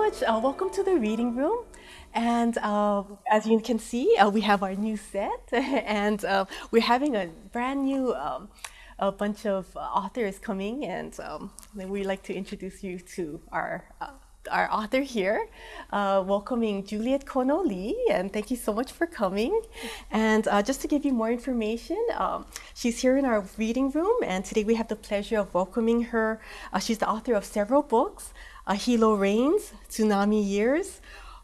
much. Uh, welcome to the reading room. And uh, as you can see, uh, we have our new set, and uh, we're having a brand new um, a bunch of authors coming, and um, we'd like to introduce you to our uh, our author here, uh, welcoming Juliet Kono Lee, and thank you so much for coming. And uh, just to give you more information, um, she's here in our reading room, and today we have the pleasure of welcoming her. Uh, she's the author of several books, uh, Hilo Rains, Tsunami Years,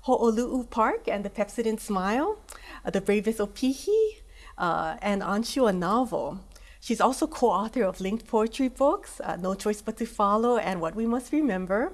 Ho'olulu Park and the Pepsodent Smile, uh, The Bravest Opihi, uh, and Anshu, a novel. She's also co-author of linked poetry books, uh, No Choice But to Follow and What We Must Remember.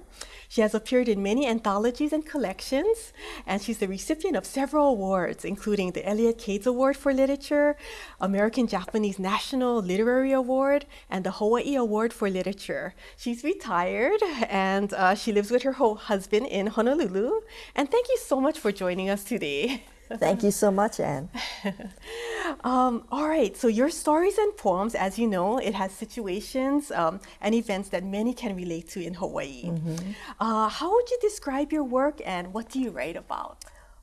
She has appeared in many anthologies and collections, and she's the recipient of several awards, including the Elliott Cades Award for Literature, American Japanese National Literary Award, and the Hawaii Award for Literature. She's retired, and uh, she lives with her husband in Honolulu. And thank you so much for joining us today. Thank you so much, Anne. um, all right, so your stories and poems, as you know, it has situations um, and events that many can relate to in Hawaii. Mm -hmm. uh, how would you describe your work and what do you write about?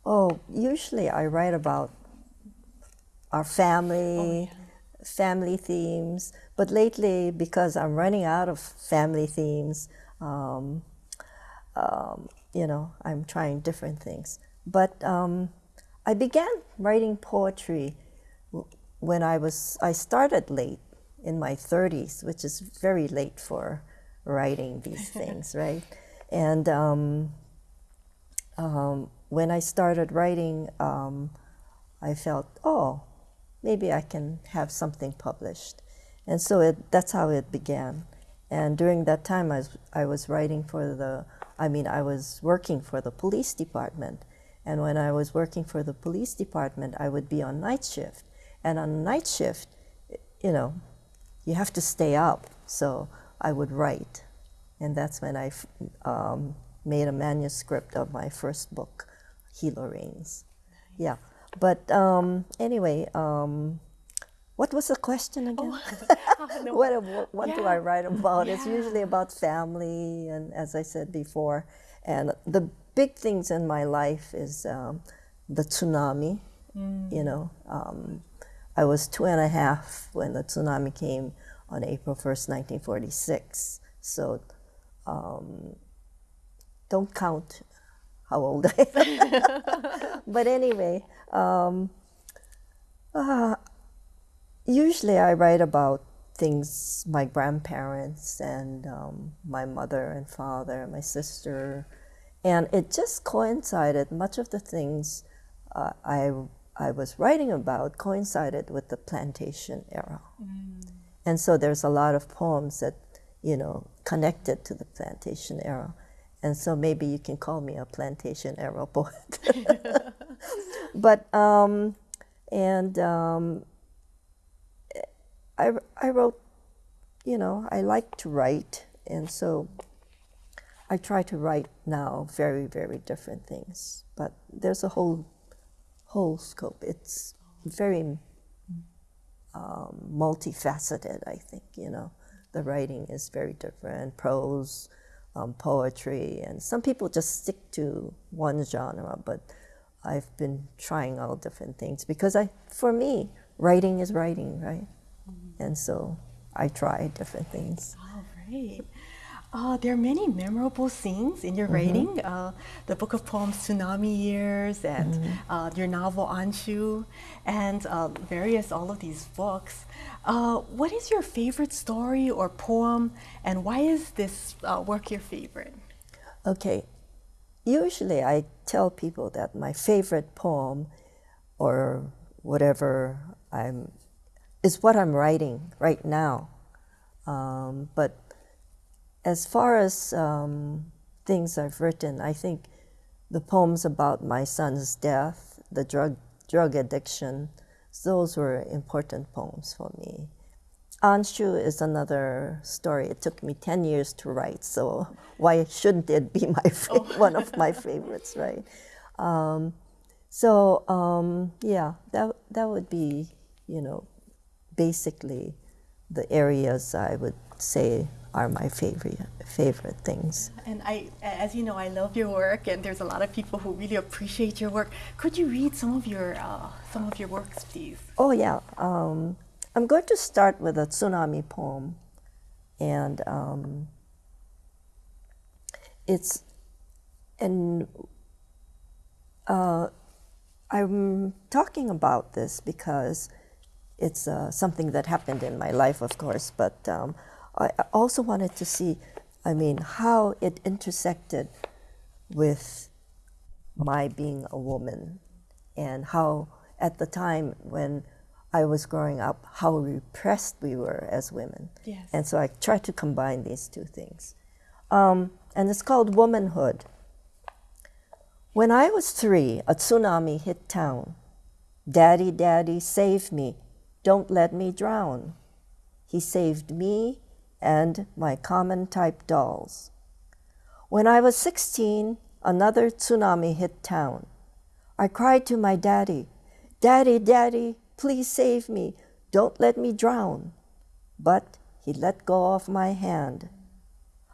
Oh, usually I write about our family, oh, yeah. family themes, but lately, because I'm running out of family themes, um, um you know, I'm trying different things. But um, I began writing poetry when I was, I started late in my 30s, which is very late for writing these things, right? And um, um, when I started writing, um, I felt, oh, maybe I can have something published. And so it, that's how it began. And during that time, I was, I was writing for the, I mean, I was working for the police department. And when I was working for the police department, I would be on night shift. And on night shift, you know, you have to stay up. So I would write. And that's when I um, made a manuscript of my first book, Hilo Rains. Yeah. But um, anyway, um, what was the question again? Oh, no. what, what yeah. do I write about? Yeah. It's usually about family, and as I said before, and the big things in my life is um, the tsunami. Mm. You know, um, I was two and a half when the tsunami came on April 1st, 1946. So um, don't count how old I am. but anyway, um, uh, usually I write about things my grandparents and um, my mother and father, my sister, and it just coincided, much of the things uh, I, I was writing about coincided with the plantation era. Mm. And so there's a lot of poems that, you know, connected to the plantation era. And so maybe you can call me a plantation era poet. but, um, and um, I, I wrote, you know, I like to write. And so I try to write now very, very different things, but there's a whole, whole scope. It's very um, multifaceted, I think, you know. The writing is very different, prose, um, poetry, and some people just stick to one genre, but I've been trying all different things because I, for me, writing is writing, right? Mm -hmm. And so I try different things. Oh, great. Uh, there are many memorable scenes in your mm -hmm. writing. Uh, the book of poems Tsunami Years and mm -hmm. uh, your novel Anshu and uh, various all of these books. Uh, what is your favorite story or poem and why is this uh, work your favorite? Okay. Usually I tell people that my favorite poem or whatever I'm is what I'm writing right now. Um, but as far as um, things I've written, I think the poems about my son's death, the drug drug addiction, those were important poems for me. Anshu is another story. It took me 10 years to write, so why shouldn't it be my oh. one of my favorites, right? Um, so um, yeah, that, that would be, you know, basically the areas I would say are my favorite favorite things. And I, as you know, I love your work, and there's a lot of people who really appreciate your work. Could you read some of your uh, some of your works, please? Oh yeah, um, I'm going to start with a tsunami poem, and um, it's and uh, I'm talking about this because it's uh, something that happened in my life, of course, but um, I also wanted to see, I mean, how it intersected with my being a woman and how at the time when I was growing up, how repressed we were as women. Yes. And so I tried to combine these two things. Um, and it's called Womanhood. When I was three, a tsunami hit town. Daddy, Daddy, save me. Don't let me drown. He saved me and my common type dolls. When I was 16, another tsunami hit town. I cried to my daddy, Daddy, Daddy, please save me. Don't let me drown. But he let go of my hand.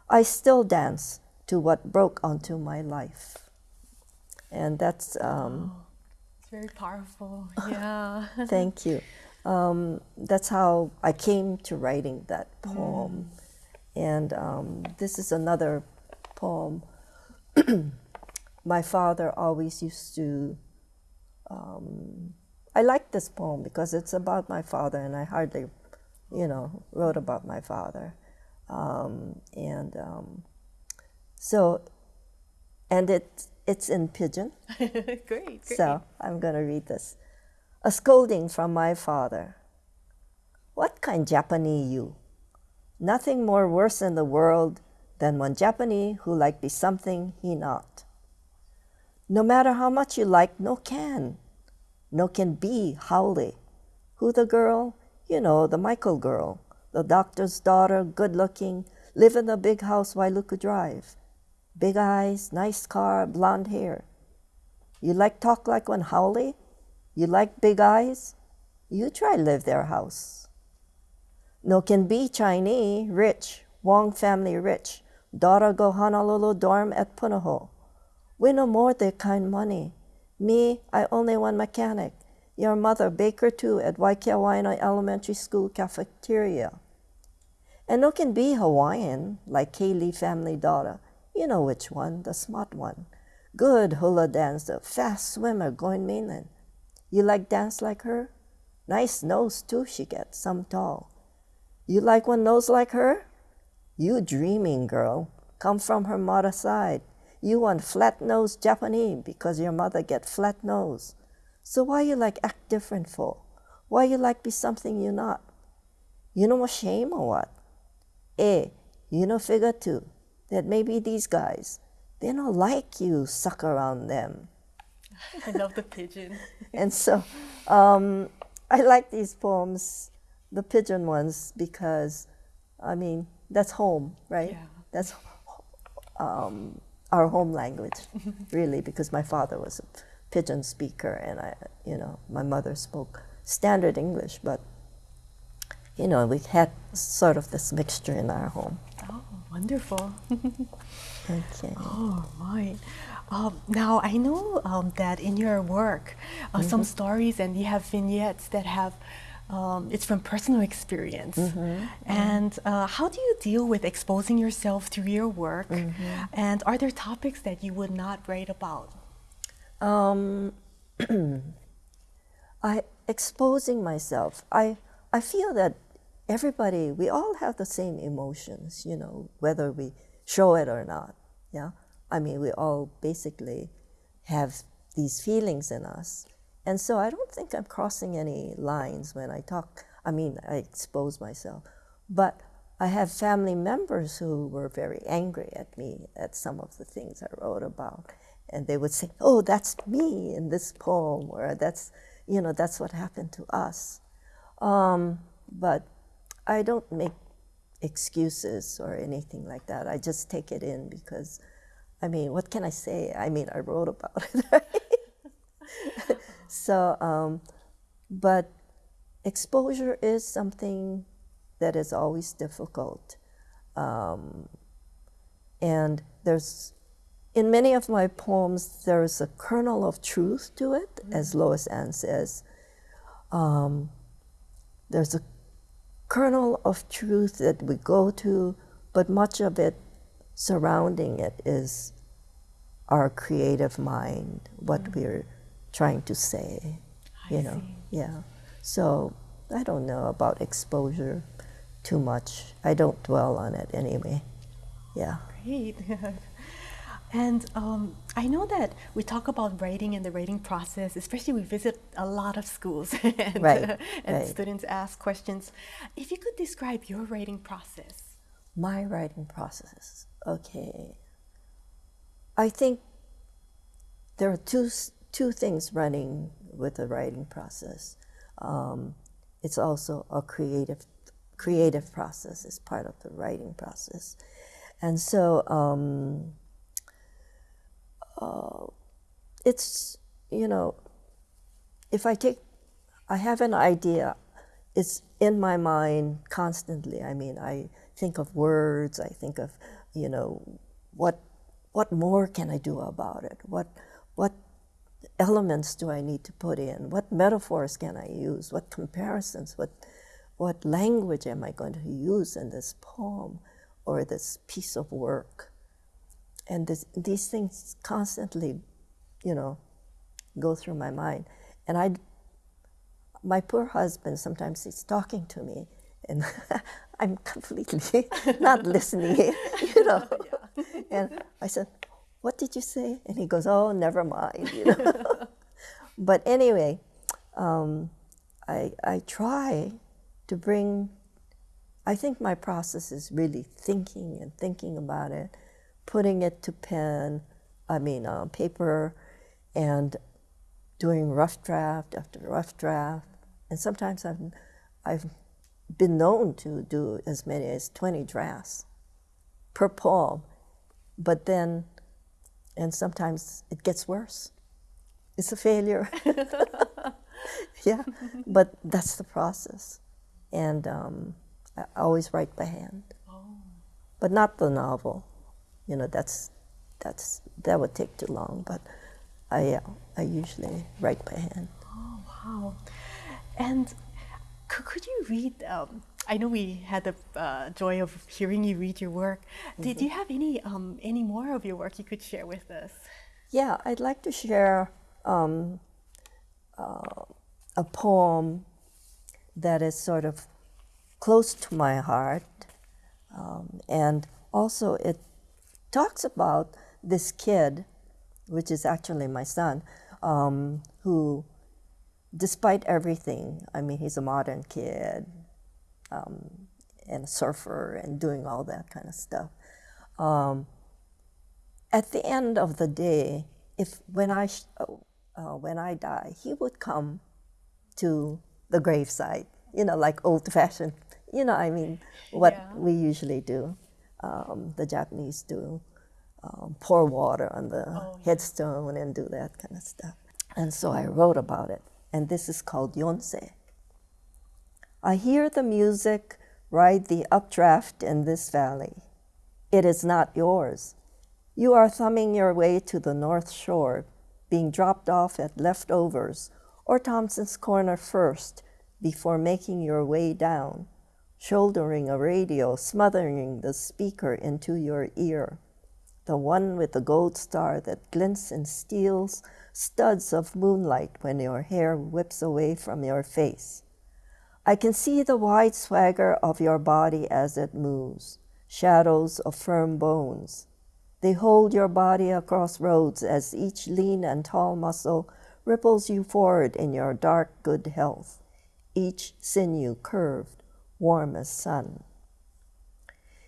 I still dance to what broke onto my life. And that's. Um, oh, it's very powerful. Yeah. thank you um, that's how I came to writing that poem. Mm. And um, this is another poem. My father always used to. Um, I like this poem because it's about my father, and I hardly, you know, wrote about my father. Um, and um, so, and it it's in pidgin. great, great. So I'm going to read this a scolding from my father. What kind Japanese you? Nothing more worse in the world than one Japanese who like be something he not. No matter how much you like, no can. No can be haole. Who the girl? You know, the Michael girl. The doctor's daughter, good looking, live in the big house Wailuku Drive. Big eyes, nice car, blonde hair. You like talk like one haole? You like big eyes? You try live their house. No can be Chinese, rich, Wong family rich. Daughter go Honolulu dorm at Punahou. We no more their kind money. Me, I only one mechanic. Your mother, baker too, at Waiakea Waena Elementary School cafeteria. And no can be Hawaiian, like Kaylee family daughter. You know which one, the smart one. Good hula dancer, fast swimmer, going mainland. You like dance like her? Nice nose too she gets, some tall. You like one nose like her? You dreaming girl, come from her mother side. You want flat nose Japanese because your mother get flat nose. So why you like act different for? Why you like be something you not? You know what shame or what? Eh, you know figure too that maybe these guys, they don't like you suck around them. I love the pidgin. and so um, I like these poems, the pidgin ones, because I mean, that's home, right? Yeah. That's um, our home language, really, because my father was a pidgin speaker and I, you know, my mother spoke standard English, but, you know, we had sort of this mixture in our home. Oh, wonderful. okay. Oh, my. Um, now, I know um, that in your work, uh, mm-hmm. some stories and you have vignettes that have, um, it's from personal experience. Mm-hmm. And uh, how do you deal with exposing yourself through your work? Mm-hmm. And are there topics that you would not write about? Um, I exposing myself. I I feel that everybody, we all have the same emotions, you know, whether we show it or not. Yeah. I mean, we all basically have these feelings in us. And so I don't think I'm crossing any lines when I talk. I mean, I expose myself. But I have family members who were very angry at me at some of the things I wrote about. And they would say, oh, that's me in this poem, or that's, you know, that's what happened to us. Um, but I don't make excuses or anything like that. I just take it in because I mean, what can I say? I mean, I wrote about it. Right? so, um, but exposure is something that is always difficult. Um, and there's, in many of my poems, there's a kernel of truth to it, as Lois Ann says. Um, there's a kernel of truth that we go to, but much of it surrounding it is our creative mind, what mm. we're trying to say. I you know, see. yeah. So I don't know about exposure too much. I don't dwell on it anyway. Yeah. Great. and um, I know that we talk about writing and the writing process, especially we visit a lot of schools and, right, uh, and right. students ask questions. If you could describe your writing process. My writing process. Okay. I think there are two, two things running with the writing process. Um, it's also a creative, creative process as part of the writing process. And so um, uh, it's, you know, if I take, I have an idea, it's in my mind constantly. I mean, I think of words, I think of, you know, what, what more can I do about it? What, what elements do I need to put in? What metaphors can I use? What comparisons? What, what language am I going to use in this poem or this piece of work? And this, these things constantly, you know, go through my mind. And I, my poor husband, sometimes he's talking to me, and I'm completely not listening, you know. Yeah. And I said, what did you say? And he goes, oh, never mind, you know. but anyway, um, I, I try to bring, I think my process is really thinking and thinking about it, putting it to pen, I mean, uh, paper, and doing rough draft after rough draft. And sometimes I've, I've been known to do as many as 20 drafts per poem. But then and sometimes it gets worse. It's a failure. yeah, but that's the process. And um, I always write by hand, oh. but not the novel. You know, that's that's that would take too long. But I uh, I usually write by hand. Oh wow! And could you read? Um, I know we had the uh, joy of hearing you read your work. Mm-hmm. Did you have any um, any more of your work you could share with us? Yeah, I'd like to share um, uh, a poem that is sort of close to my heart, um, and also it talks about this kid, which is actually my son, um, who, despite everything, I mean, he's a modern kid um, and a surfer and doing all that kind of stuff. Um, at the end of the day, if when I uh, when I die, he would come to the gravesite, you know, like old-fashioned, you know, I mean, what yeah. we usually do, um, the Japanese do, um, pour water on the oh, headstone and do that kind of stuff. And so I wrote about it, and this is called Yonsei. I hear the music ride the updraft in this valley. It is not yours. You are thumbing your way to the North Shore, being dropped off at Leftovers or Thompson's Corner first before making your way down, shouldering a radio, smothering the speaker into your ear, the one with the gold star that glints and steals studs of moonlight when your hair whips away from your face. I can see the wide swagger of your body as it moves, shadows of firm bones. They hold your body across roads as each lean and tall muscle ripples you forward in your dark good health, each sinew curved, warm as sun.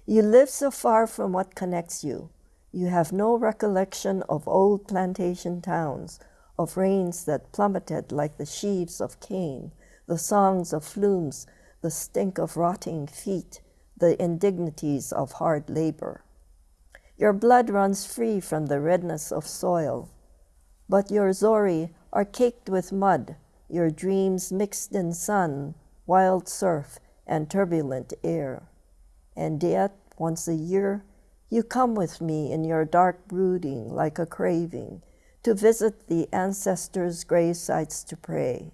You live so far from what connects you. You have no recollection of old plantation towns, of rains that plummeted like the sheaves of cane, the songs of flumes, the stink of rotting feet, the indignities of hard labor. Your blood runs free from the redness of soil, but your zori are caked with mud, your dreams mixed in sun, wild surf, and turbulent air. And yet, once a year, you come with me in your dark brooding like a craving to visit the ancestors' grave sites to pray.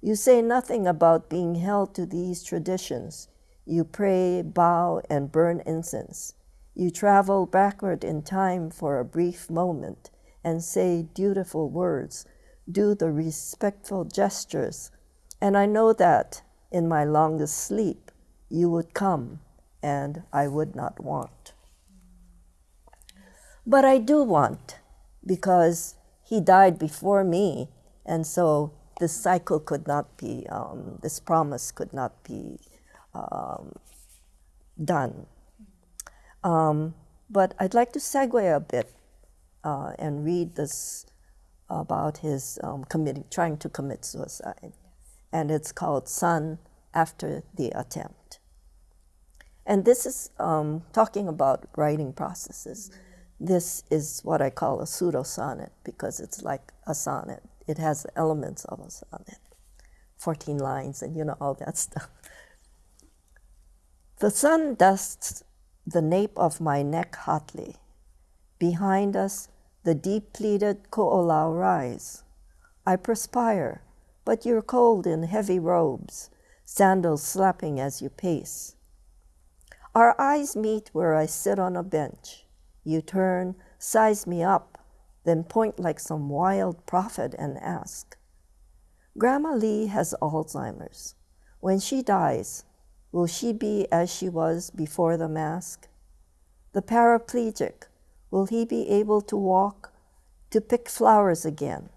You say nothing about being held to these traditions. You pray, bow, and burn incense. You travel backward in time for a brief moment and say dutiful words, do the respectful gestures. And I know that in my longest sleep you would come and I would not want. But I do want because he died before me, and so this cycle could not be, um, this promise could not be um, done. Um, but I'd like to segue a bit uh, and read this about his um, committing, trying to commit suicide. And it's called Son After the Attempt. And this is um, talking about writing processes. This is what I call a pseudo sonnet because it's like a sonnet. It has the elements of a sonnet, 14 lines, and you know, all that stuff. The sun dusts the nape of my neck hotly. Behind us, the deep pleated ko'olau rise. I perspire, but you're cold in heavy robes, sandals slapping as you pace. Our eyes meet where I sit on a bench. You turn, size me up, then point like some wild prophet and ask, Grandma Lee has Alzheimer's. When she dies, will she be as she was before the mask? The paraplegic, will he be able to walk, to pick flowers again?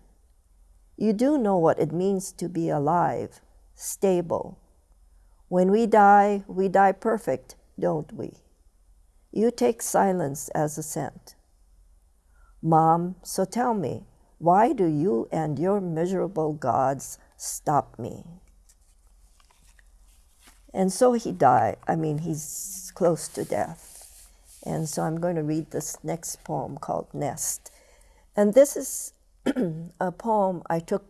You do know what it means to be alive, stable. When we die, we die perfect, don't we? You take silence as assent. Mom, so tell me, why do you and your miserable gods stop me? And so he died. I mean, he's close to death. And so I'm going to read this next poem called Nest. And this is a poem I took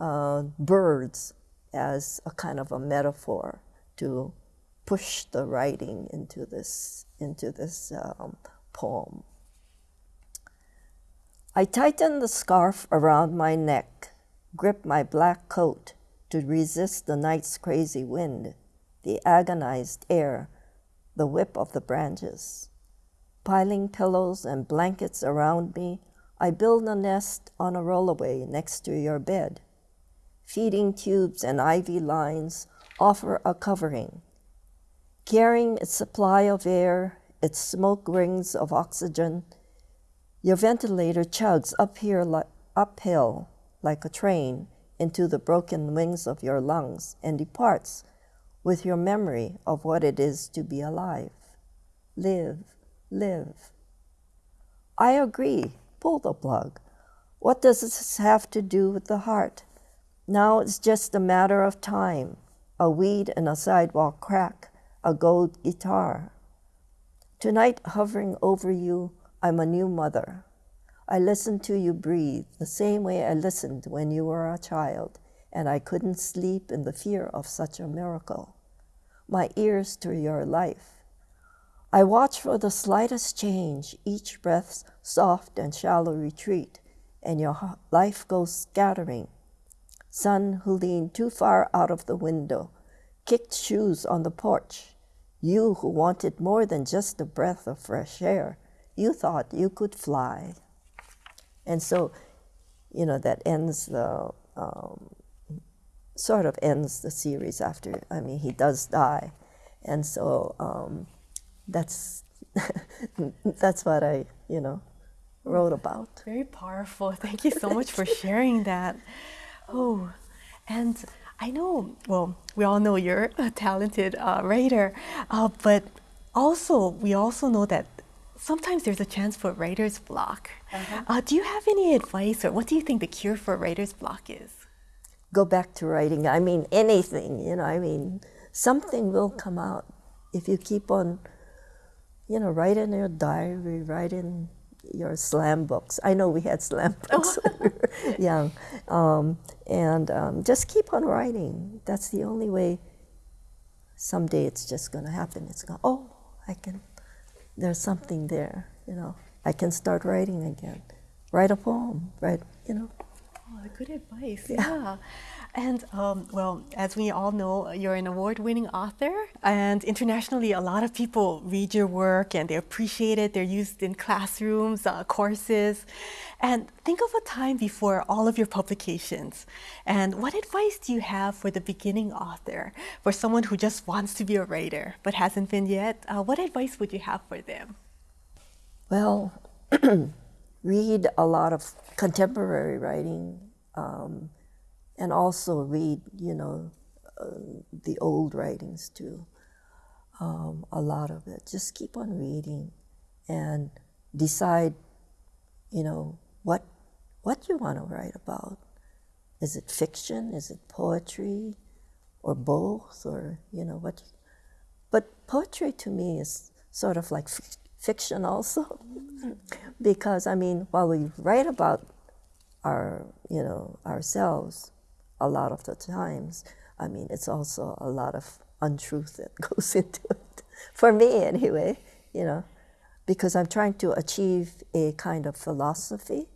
uh, birds as a kind of a metaphor to push the writing into this, into this um, poem. I tighten the scarf around my neck, grip my black coat to resist the night's crazy wind, the agonized air, the whip of the branches. Piling pillows and blankets around me, I build a nest on a rollaway next to your bed. Feeding tubes and IV lines offer a covering. Carrying its supply of air, its smoke rings of oxygen, your ventilator chugs up here li- uphill like a train into the broken wings of your lungs and departs with your memory of what it is to be alive. Live, live. I agree, pull the plug. What does this have to do with the heart? Now it's just a matter of time. A weed in a sidewalk crack, a gold guitar. Tonight, hovering over you, I'm a new mother. I listen to you breathe the same way I listened when you were a child, and I couldn't sleep in the fear of such a miracle. My ears to your life. I watch for the slightest change, each breath's soft and shallow retreat, and your life goes scattering. Son who leaned too far out of the window, kicked shoes on the porch. You who wanted more than just a breath of fresh air you thought you could fly. And so, you know, that ends the, um, sort of ends the series after, I mean, he does die. And so um, that's, that's what I, you know, wrote about. Very powerful. Thank you so much for sharing that. Oh, and I know, well, we all know you're a talented uh, writer, uh, but also, we also know that sometimes there's a chance for writer's block. Uh-huh. Uh, do you have any advice, or what do you think the cure for writer's block is? Go back to writing. I mean, anything, you know, I mean, something will come out if you keep on, you know, write in your diary, write in your slam books. I know we had slam books when we were young. Um, and um, just keep on writing. That's the only way someday it's just going to happen. It's going, oh, I can there's something there, you know. I can start writing again. Write a poem, write, you know. Oh, good advice. Yeah. And um, well, as we all know, you're an award winning author, and internationally, a lot of people read your work and they appreciate it. They're used in classrooms, uh, courses. And think of a time before all of your publications. And what advice do you have for the beginning author, for someone who just wants to be a writer but hasn't been yet? Uh, what advice would you have for them? Well, read a lot of contemporary writing. Um, and also read, you know, uh, the old writings too. Um, a lot of it. Just keep on reading, and decide, you know, what what you want to write about. Is it fiction? Is it poetry, or both, or you know what? But poetry to me is sort of like fiction also, because I mean, while we write about our, you know, ourselves, a lot of the times, I mean, it's also a lot of untruth that goes into it. For me, anyway, you know, because I'm trying to achieve a kind of philosophy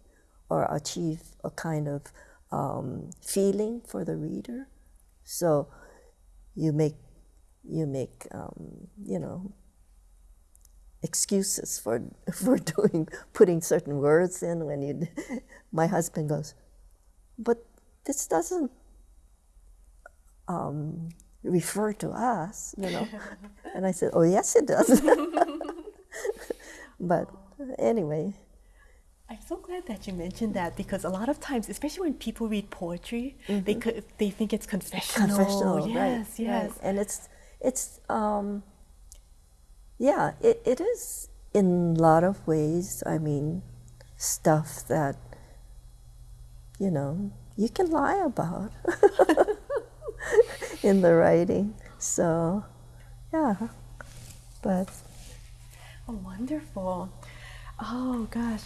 or achieve a kind of um, feeling for the reader. So you make, you make, um, you know, excuses for for doing putting certain words in when you my husband goes but this doesn't um, refer to us, you know. and I said, oh, yes, it does. but anyway. I'm so glad that you mentioned that because a lot of times, especially when people read poetry, mm-hmm. they could, they think it's confessional. Confessional, yes, right, yes, right. and it's it's um, yeah, it, it is in a lot of ways. I mean, stuff that you know you can lie about in the writing. So, yeah, but. Oh, wonderful. Oh, gosh.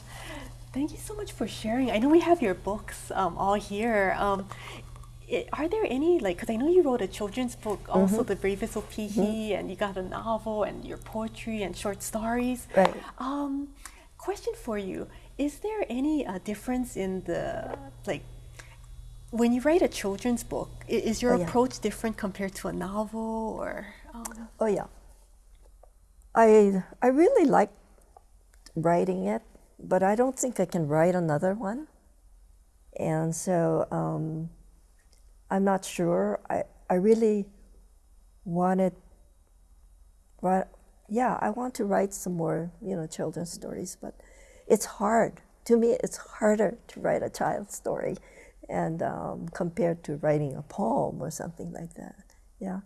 Thank you so much for sharing. I know we have your books um, all here. Um, it, are there any, like, because I know you wrote a children's book, also mm-hmm. The Bravest Opihi, mm-hmm. and you got a novel and your poetry and short stories. Right. Um, question for you Is there any uh, difference in the, like, when you write a children's book, is your oh, yeah. approach different compared to a novel or? Um... Oh yeah. I I really like writing it, but I don't think I can write another one. And so um, I'm not sure. I I really wanted. But yeah, I want to write some more, you know, children's stories, but it's hard. To me, it's harder to write a child's story and um, compared to writing a poem or something like that. Yeah,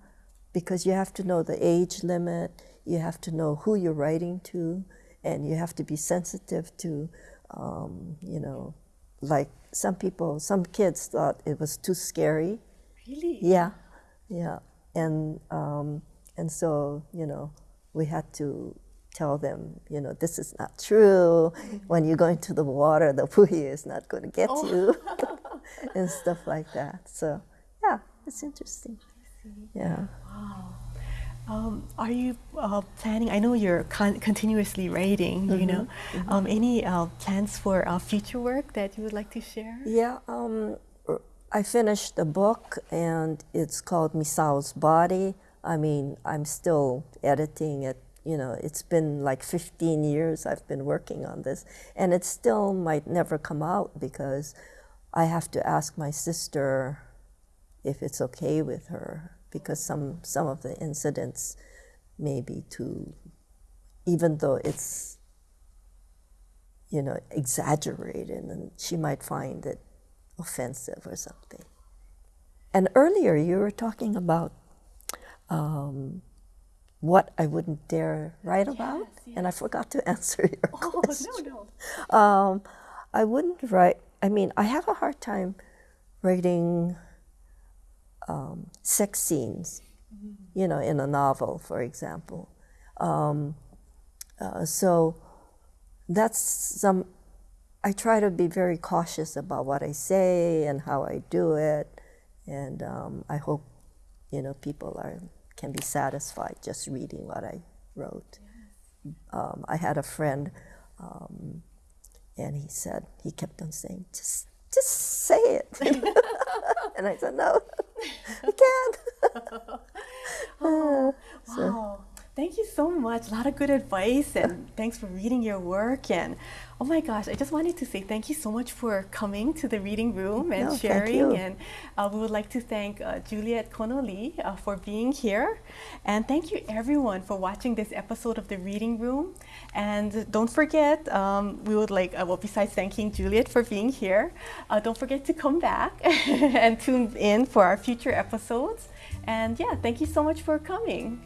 because you have to know the age limit, you have to know who you're writing to, and you have to be sensitive to, um, you know, like some people, some kids thought it was too scary. Really? Yeah, yeah, and um, and so you know we had to tell them, you know, this is not true. When you go into the water, the puhi is not going to get oh. you. and stuff like that. So yeah, it's interesting. Yeah. Wow. Um, are you uh, planning? I know you're con- continuously writing. Mm-hmm. You know, mm-hmm. um, any uh, plans for uh, future work that you would like to share? Yeah. Um, I finished a book, and it's called Misao's Body. I mean, I'm still editing it. You know, it's been like 15 years I've been working on this, and it still might never come out because I have to ask my sister if it's okay with her because some some of the incidents may be too even though it's you know exaggerated and she might find it offensive or something and earlier you were talking about um, what I wouldn't dare write yes, about, yes. and I forgot to answer your oh, question. no, no. Um, I wouldn't write I mean, I have a hard time writing um, sex scenes, mm-hmm. you know, in a novel, for example. Um, uh, so that's some. I try to be very cautious about what I say and how I do it, and um, I hope, you know, people are can be satisfied just reading what I wrote. um, I had a friend, um, and he said he kept on saying, "Just, just say it," and I said, "No, I can't." oh, uh, wow. Thank you so much. A lot of good advice, and thanks for reading your work. And oh my gosh, I just wanted to say thank you so much for coming to the reading room and No, sharing. And uh, we would like to thank uh, Juliet Kono Lee uh, for being here. And thank you everyone for watching this episode of the reading room. And don't forget, um, we would like, uh, well, besides thanking Juliet for being here, uh, don't forget to come back and tune in for our future episodes. And yeah, thank you so much for coming.